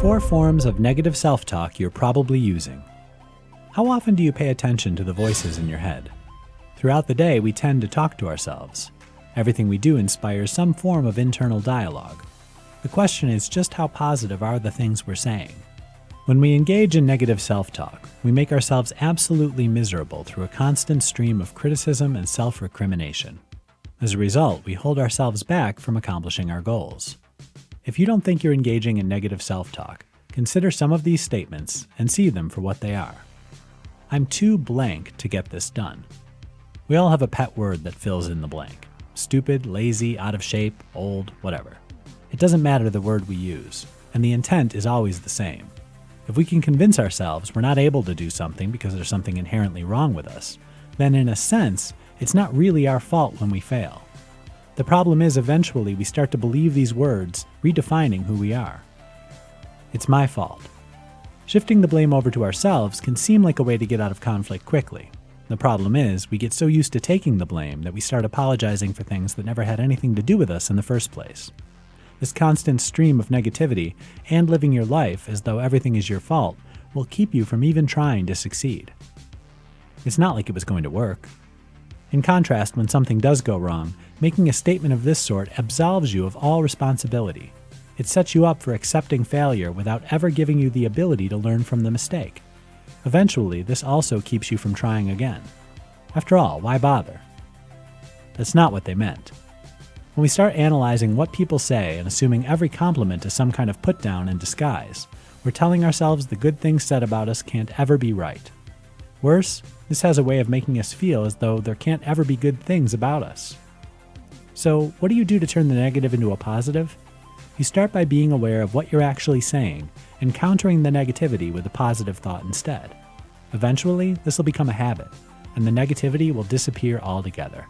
Four forms of negative self talk you're probably using. How often do you pay attention to the voices in your head? Throughout the day, we tend to talk to ourselves. Everything we do inspires some form of internal dialogue. The question is just how positive are the things we're saying? When we engage in negative self talk, we make ourselves absolutely miserable through a constant stream of criticism and self recrimination. As a result, we hold ourselves back from accomplishing our goals. If you don't think you're engaging in negative self talk, consider some of these statements and see them for what they are. I'm too blank to get this done. We all have a pet word that fills in the blank stupid, lazy, out of shape, old, whatever. It doesn't matter the word we use, and the intent is always the same. If we can convince ourselves we're not able to do something because there's something inherently wrong with us, then in a sense, it's not really our fault when we fail. The problem is eventually we start to believe these words, redefining who we are. It's my fault. Shifting the blame over to ourselves can seem like a way to get out of conflict quickly. The problem is, we get so used to taking the blame that we start apologizing for things that never had anything to do with us in the first place. This constant stream of negativity and living your life as though everything is your fault will keep you from even trying to succeed. It's not like it was going to work. In contrast, when something does go wrong, making a statement of this sort absolves you of all responsibility. It sets you up for accepting failure without ever giving you the ability to learn from the mistake. Eventually, this also keeps you from trying again. After all, why bother? That's not what they meant. When we start analyzing what people say and assuming every compliment is some kind of put down in disguise, we're telling ourselves the good things said about us can't ever be right. Worse, this has a way of making us feel as though there can't ever be good things about us. So, what do you do to turn the negative into a positive? You start by being aware of what you're actually saying and countering the negativity with a positive thought instead. Eventually, this will become a habit, and the negativity will disappear altogether.